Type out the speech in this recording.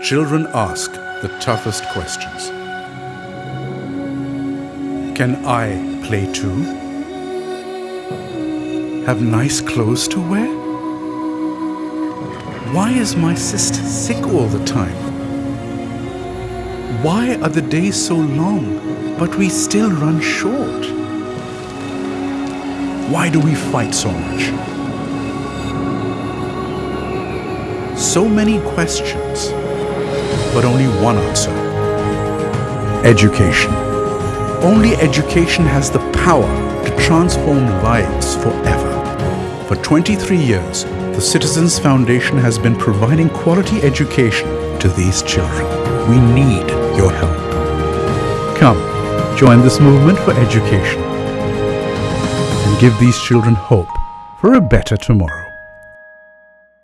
Children ask the toughest questions. Can I play too? Have nice clothes to wear? Why is my sister sick all the time? Why are the days so long, but we still run short? Why do we fight so much? So many questions, but only one answer. Education. Only education has the power to transform lives forever. For 23 years, the Citizens Foundation has been providing quality education to these children. We need your help. Come, join this movement for education and give these children hope for a better tomorrow.